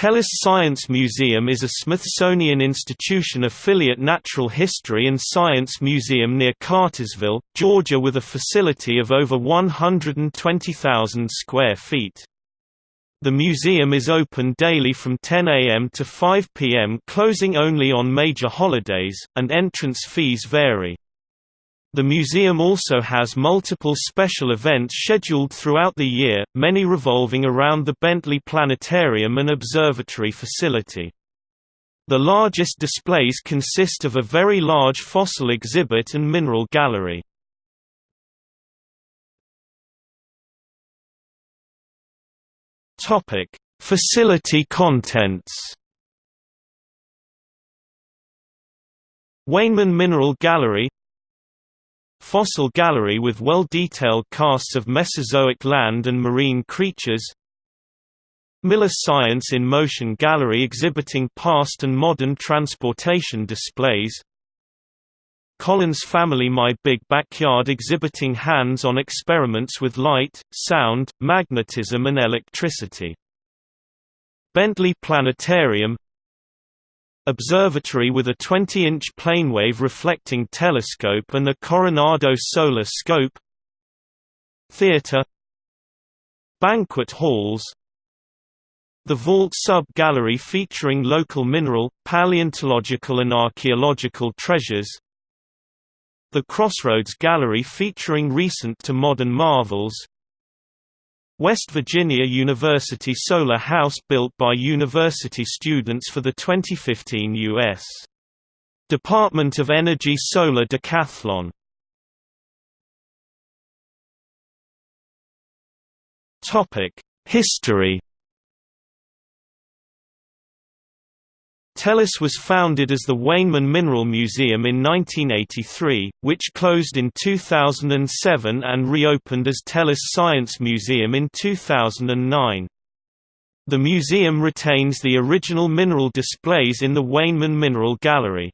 Tellus Science Museum is a Smithsonian Institution affiliate natural history and science museum near Cartersville, Georgia with a facility of over 120,000 square feet. The museum is open daily from 10 a.m. to 5 p.m. closing only on major holidays, and entrance fees vary. The museum also has multiple special events scheduled throughout the year, many revolving around the Bentley Planetarium and Observatory facility. The largest displays consist of a very large fossil exhibit and mineral gallery. Facility contents Weinman Mineral Gallery Fossil gallery with well-detailed casts of Mesozoic land and marine creatures Miller Science in Motion Gallery exhibiting past and modern transportation displays Collins Family My Big Backyard exhibiting hands-on experiments with light, sound, magnetism and electricity. Bentley Planetarium Observatory with a 20-inch planewave reflecting telescope and a Coronado solar scope Theatre Banquet halls The Vault Sub-Gallery featuring local mineral, paleontological and archaeological treasures The Crossroads Gallery featuring recent to modern marvels West Virginia University Solar House built by university students for the 2015 U.S. Department of Energy Solar Decathlon History Tellus was founded as the Weinman Mineral Museum in 1983, which closed in 2007 and reopened as Tellus Science Museum in 2009. The museum retains the original mineral displays in the Weinman Mineral Gallery.